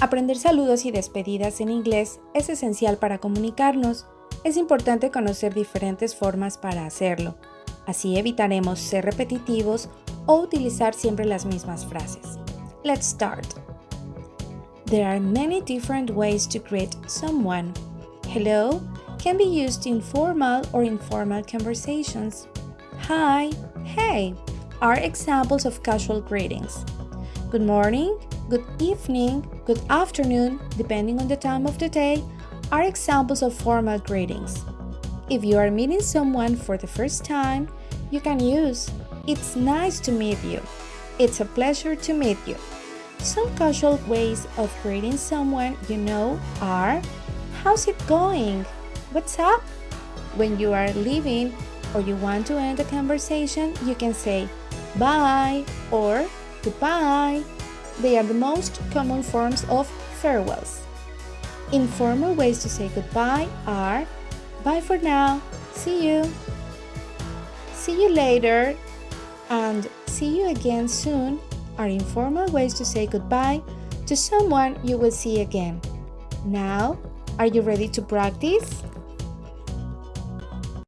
Aprender saludos y despedidas en inglés es esencial para comunicarnos. Es importante conocer diferentes formas para hacerlo. Así evitaremos ser repetitivos o utilizar siempre las mismas frases. Let's start. There are many different ways to greet someone. Hello can be used in formal or informal conversations. Hi, hey are examples of casual greetings. Good morning, good evening, good afternoon, depending on the time of the day, are examples of formal greetings. If you are meeting someone for the first time, you can use It's nice to meet you. It's a pleasure to meet you. Some casual ways of greeting someone you know are How's it going? What's up? When you are leaving or you want to end a conversation, you can say bye or goodbye. They are the most common forms of farewells. Informal ways to say goodbye are bye for now, see you, see you later, and see you again soon are informal ways to say goodbye to someone you will see again. Now, are you ready to practice?